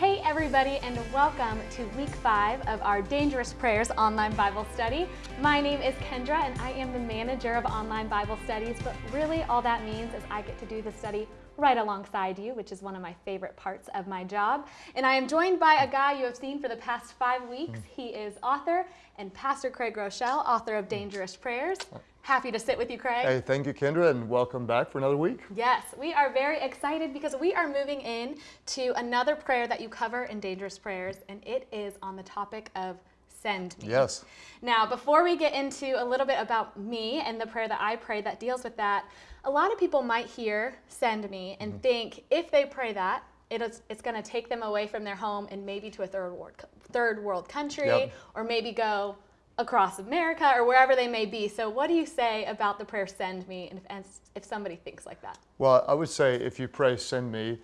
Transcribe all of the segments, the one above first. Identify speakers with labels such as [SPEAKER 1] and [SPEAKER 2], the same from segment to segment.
[SPEAKER 1] Hey everybody and welcome to week five of our Dangerous Prayers online Bible study. My name is Kendra and I am the manager of online Bible studies, but really all that means is I get to do the study right alongside you, which is one of my favorite parts of my job. And I am joined by a guy you have seen for the past five weeks. He is author and Pastor Craig Groeschel, author of Dangerous Prayers. Happy to sit with you, Craig.
[SPEAKER 2] Hey, thank you, Kendra, and welcome back for another week.
[SPEAKER 1] Yes, we are very excited because we are moving in to another prayer that you cover in Dangerous Prayers, and it is on the topic of send me.
[SPEAKER 2] Yes.
[SPEAKER 1] Now, before we get into a little bit about me and the prayer that I pray that deals with that, a lot of people might hear send me and mm-hmm. think if they pray that, it is, it's going to take them away from their home and maybe to a third world, third world country yep. or maybe go across America or wherever they may be. So what do you say about the prayer send me and if, if somebody thinks like that?
[SPEAKER 2] Well, I would say if you pray send me,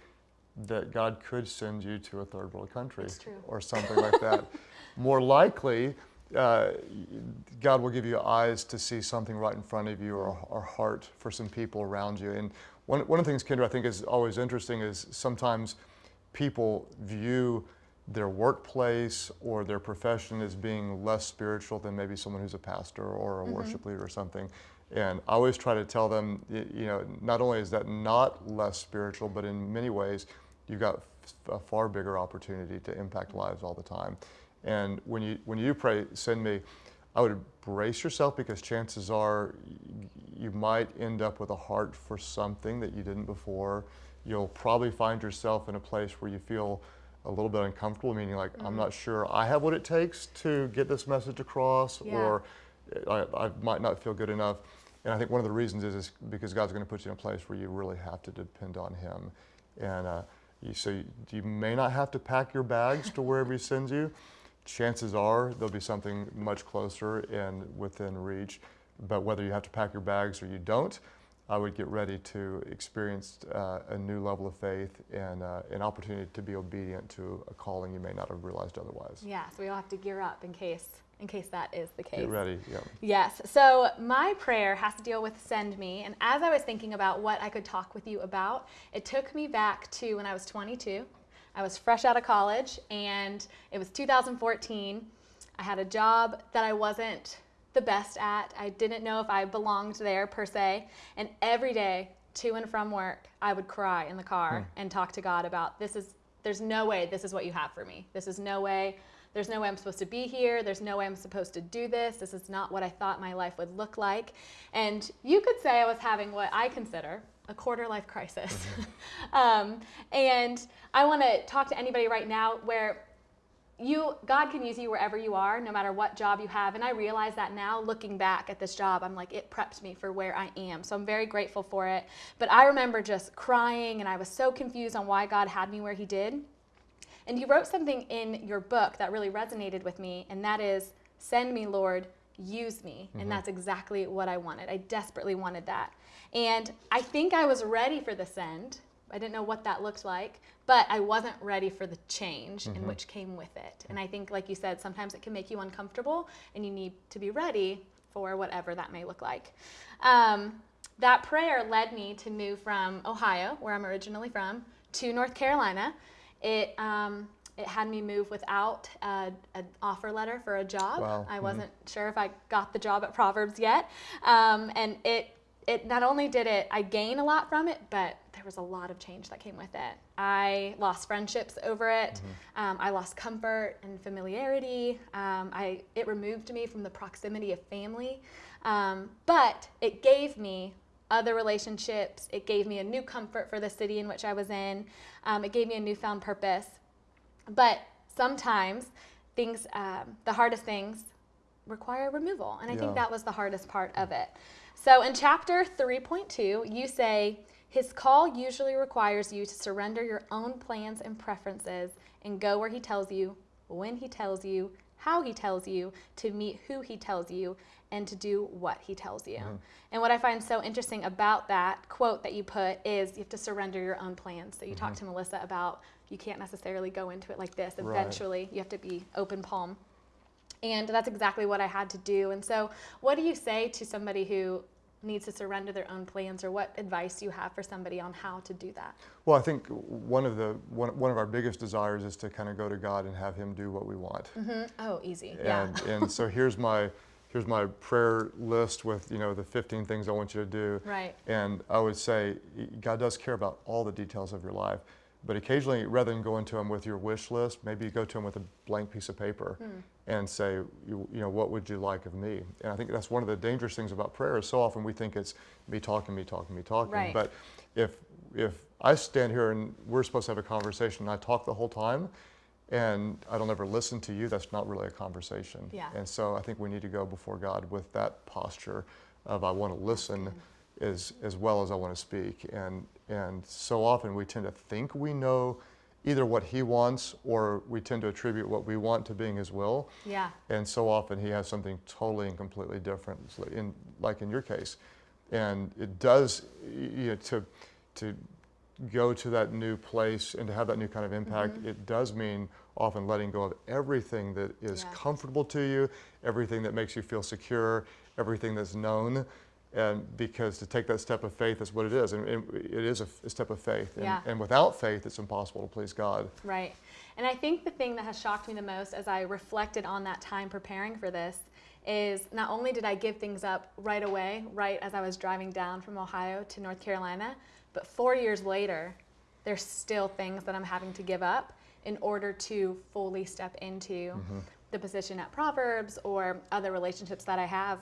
[SPEAKER 2] that God could send you to a third world country or something like that. More likely, uh, God will give you eyes to see something right in front of you or, or heart for some people around you. And one, one of the things, Kendra, I think is always interesting is sometimes people view their workplace or their profession as being less spiritual than maybe someone who's a pastor or a mm -hmm. worship leader or something. And I always try to tell them, you know, not only is that not less spiritual, but in many ways, you've got a far bigger opportunity to impact lives all the time. And when you, when you pray, send me, I would brace yourself because chances are you might end up with a heart for something that you didn't before. You'll probably find yourself in a place where you feel a little bit uncomfortable, meaning like, mm -hmm. I'm not sure I have what it takes to get this message across, yeah. or I, I, might not feel good enough. And I think one of the reasons is, is because God's going to put you in a place where you really have to depend on Him. And uh, you, so you, you may not have to pack your bags to wherever He sends you. Chances are there'll be something much closer and within reach. But whether you have to pack your bags or you don't, I would get ready to experience uh, a new level of faith and uh, an opportunity to be obedient to a calling you may not have realized otherwise.
[SPEAKER 1] Yeah, so we all have to gear up in case in case that is the case.
[SPEAKER 2] Get ready, yeah.
[SPEAKER 1] Yes, so my prayer has to deal with send me, and as I was thinking about what I could talk with you about, it took me back to when I was 22. I was fresh out of college, and it was 2014. I had a job that I wasn't the best at. I didn't know if I belonged there per se. And every day to and from work, I would cry in the car hmm. and talk to God about this is, there's no way this is what you have for me. This is no way, there's no way I'm supposed to be here. There's no way I'm supposed to do this. This is not what I thought my life would look like. And you could say I was having what I consider a quarter life crisis. Mm -hmm. um, and I want to talk to anybody right now where you God can use you wherever you are, no matter what job you have. And I realize that now looking back at this job, I'm like, it prepped me for where I am. So I'm very grateful for it. But I remember just crying and I was so confused on why God had me where he did. And you wrote something in your book that really resonated with me, and that is, send me, Lord, use me. And mm-hmm. that's exactly what I wanted. I desperately wanted that. And I think I was ready for the send I didn't know what that looked like, but I wasn't ready for the change mm -hmm. in mm-hmm. which came with it. And I think, like you said, sometimes it can make you uncomfortable and you need to be ready for whatever that may look like. Um, that prayer led me to move from Ohio, where I'm originally from, to North Carolina. It, um, it had me move without an offer letter for a job.
[SPEAKER 2] Wow.
[SPEAKER 1] I mm-hmm. wasn't mm -hmm. sure if I got the job at Proverbs yet. Um, and it it not only did it I gain a lot from it, but was a lot of change that came with it. I lost friendships over it. Mm-hmm. Um, I lost comfort and familiarity. Um, I it removed me from the proximity of family, um, but it gave me other relationships. It gave me a new comfort for the city in which I was in. Um, it gave me a newfound purpose. But sometimes things, um, the hardest things, require removal, and I yeah. think that was the hardest part of it. So in chapter 3.2, you say, his call usually requires you to surrender your own plans and preferences and go where he tells you, when he tells you, how he tells you, to meet who he tells you, and to do what he tells you. Mm. And what I find so interesting about that quote that you put is you have to surrender your own plans. So you mm -hmm. talked to Melissa about you can't necessarily go into it like this. Eventually, right. you have to be open palm. And that's exactly what I had to do. And so, what do you say to somebody who needs to surrender their own plans, or what advice do you have for somebody on how to do that?
[SPEAKER 2] Well, I think one of the one, one of our biggest desires is to kind of go to God and have Him do what we want.
[SPEAKER 1] Mm-hmm. Oh, easy.
[SPEAKER 2] And,
[SPEAKER 1] yeah.
[SPEAKER 2] and so here's my here's my prayer list with you know the 15 things I want you to do.
[SPEAKER 1] Right.
[SPEAKER 2] And I would say God does care about all the details of your life. But occasionally, rather than going to him with your wish list, maybe you go to him with a blank piece of paper mm. and say, you, you, know, what would you like of me? And I think that's one of the dangerous things about prayer is so often we think it's me talking, me talking, me talking.
[SPEAKER 1] Right.
[SPEAKER 2] But if, if I stand here and we're supposed to have a conversation and I talk the whole time, and I don't ever listen to you, that's not really a conversation.
[SPEAKER 1] Yeah.
[SPEAKER 2] And so I think we need to go before God with that posture of I want to listen as, as well as I want to speak. And, and so often we tend to think we know either what he wants or we tend to attribute what we want to being his will.
[SPEAKER 1] Yeah.
[SPEAKER 2] And so often he has something totally and completely different, in, like in your case. And it does, you know, to, to go to that new place and to have that new kind of impact, mm-hmm. it does mean often letting go of everything that is yeah. comfortable to you, everything that makes you feel secure, everything that's known. And because to take that step of faith is what it is, and it is a, a step of faith. And,
[SPEAKER 1] yeah.
[SPEAKER 2] and without faith, it's impossible to please God.
[SPEAKER 1] Right. And I think the thing that has shocked me the most as I reflected on that time preparing for this is not only did I give things up right away, right as I was driving down from Ohio to North Carolina, but four years later, there's still things that I'm having to give up in order to fully step into mm-hmm. the position at Proverbs or other relationships that I have.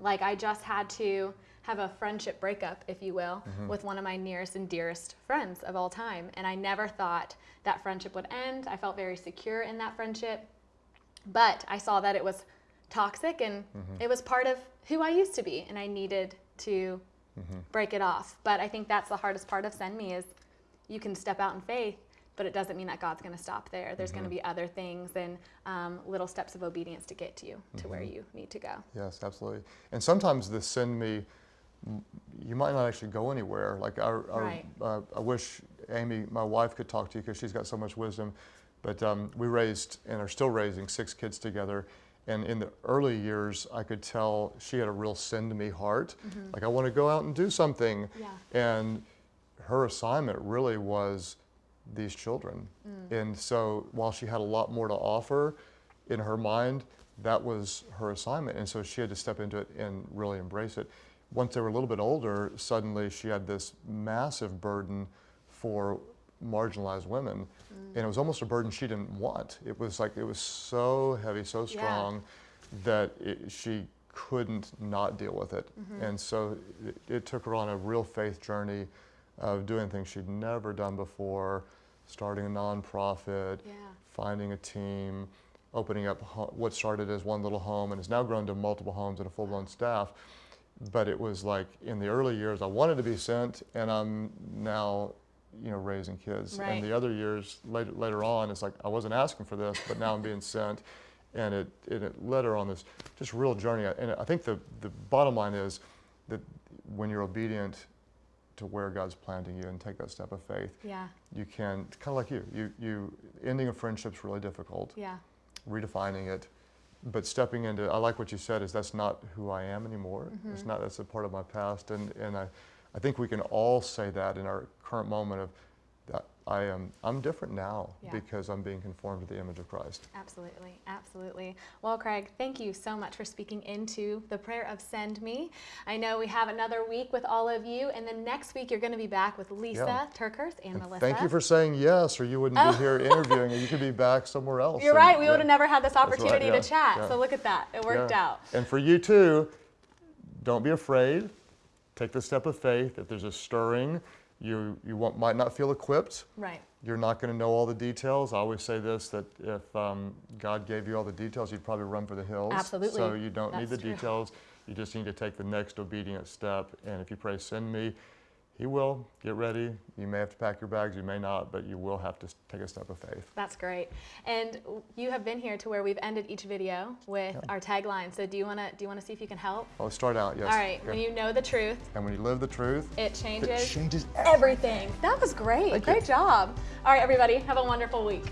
[SPEAKER 1] Like I just had to have a friendship breakup, if you will, mm-hmm. with one of my nearest and dearest friends of all time. And I never thought that friendship would end. I felt very secure in that friendship. But I saw that it was toxic and mm-hmm. it was part of who I used to be. And I needed to mm-hmm. break it off. But I think that's the hardest part of Send Me is you can step out in faith but it doesn't mean that God's going to stop there. There's mm-hmm. going to be other things and um, little steps of obedience to get to you to mm-hmm. where you need to go.
[SPEAKER 2] Yes, absolutely. And sometimes the send me, you might not actually go anywhere. Like our
[SPEAKER 1] right.
[SPEAKER 2] uh, I wish Amy, my wife, could talk to you because she's got so much wisdom. But um, we raised and are still raising six kids together. And in the early years, I could tell she had a real send me heart. Mm-hmm. Like, I want to go out and do something.
[SPEAKER 1] Yeah.
[SPEAKER 2] And her assignment really was these children. Mm. And so while she had a lot more to offer in her mind, that was her assignment. And so she had to step into it and really embrace it. Once they were a little bit older, suddenly she had this massive burden for marginalized women. Mm. And it was almost a burden she didn't want. It was like, it was so heavy, so strong yeah. that it, she couldn't not deal with it. Mm-hmm. And so it, it took her on a real faith journey of doing things she'd never done before, starting a nonprofit,
[SPEAKER 1] yeah.
[SPEAKER 2] finding a team, opening up what started as one little home and has now grown to multiple homes and a full-blown staff. But it was like in the early years, I wanted to be sent, and I'm now, you know, raising kids.
[SPEAKER 1] Right.
[SPEAKER 2] And the other years later, later on, it's like I wasn't asking for this, but now I'm being sent, and it, and it led her on this just real journey. And I think the the bottom line is that when you're obedient to where God's planting you and take that step of faith.
[SPEAKER 1] Yeah.
[SPEAKER 2] You can kind of like you. You you ending a friendship's really difficult.
[SPEAKER 1] Yeah.
[SPEAKER 2] Redefining it, but stepping into I like what you said is that's not who I am anymore. Mm-hmm. It's not that's a part of my past and and I I think we can all say that in our current moment of I am I'm different now
[SPEAKER 1] yeah.
[SPEAKER 2] because I'm being conformed to the image of Christ.
[SPEAKER 1] Absolutely, absolutely. Well, Craig, thank you so much for speaking into the prayer of send me. I know we have another week with all of you, and then next week you're going to be back with Lisa yeah. TerKeurst and, and, Melissa.
[SPEAKER 2] Thank you for saying yes, or you wouldn't oh. be here interviewing, and you could be back somewhere else.
[SPEAKER 1] You're and, right. We yeah. would have never had this opportunity right. to chat. So look at that. It worked out.
[SPEAKER 2] And for you too, don't be afraid. Take the step of faith. If there's a stirring you, you won't, might not feel equipped.
[SPEAKER 1] Right.
[SPEAKER 2] You're not going to know all the details. I always say this that if um, God gave you all the details, you'd probably run for the hills.
[SPEAKER 1] Absolutely.
[SPEAKER 2] So you don't
[SPEAKER 1] That's
[SPEAKER 2] need the
[SPEAKER 1] true.
[SPEAKER 2] details. You just need to take the next obedient step. And if you pray, send me, he will. Get ready. You may have to pack your bags, you may not, but you will have to take a step of faith.
[SPEAKER 1] That's great. And you have been here to where we've ended each video with yeah. our tagline. So do you want to do you want to see if you can help?
[SPEAKER 2] I'll start out. Yes.
[SPEAKER 1] All right. Okay. When you know the truth.
[SPEAKER 2] And when you live the truth.
[SPEAKER 1] It changes.
[SPEAKER 2] It changes
[SPEAKER 1] everything. everything. That was great.
[SPEAKER 2] Thank
[SPEAKER 1] great
[SPEAKER 2] you.
[SPEAKER 1] job. All right, everybody. Have a wonderful week.